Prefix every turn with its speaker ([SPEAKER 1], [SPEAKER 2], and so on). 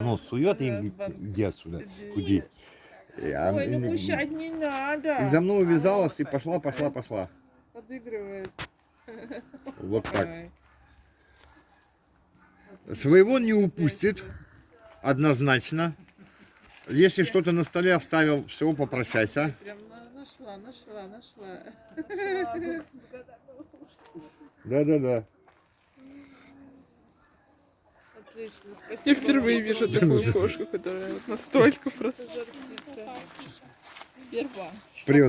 [SPEAKER 1] Нос сует и иди отсюда, худи. И она-
[SPEAKER 2] Ой, ну кушать не надо.
[SPEAKER 1] И за мной увязалась и пошла, пошла, пошла.
[SPEAKER 2] Подыгрывает.
[SPEAKER 1] Вот так. Своего не упустит, однозначно. Если что-то на столе оставил, всего попрощайся.
[SPEAKER 2] Прям на- нашла, нашла, нашла.
[SPEAKER 1] Да-да-да.
[SPEAKER 2] Отлично, спасибо.
[SPEAKER 3] Я впервые вижу такую кошку, которая вот настолько просто.
[SPEAKER 1] Привет.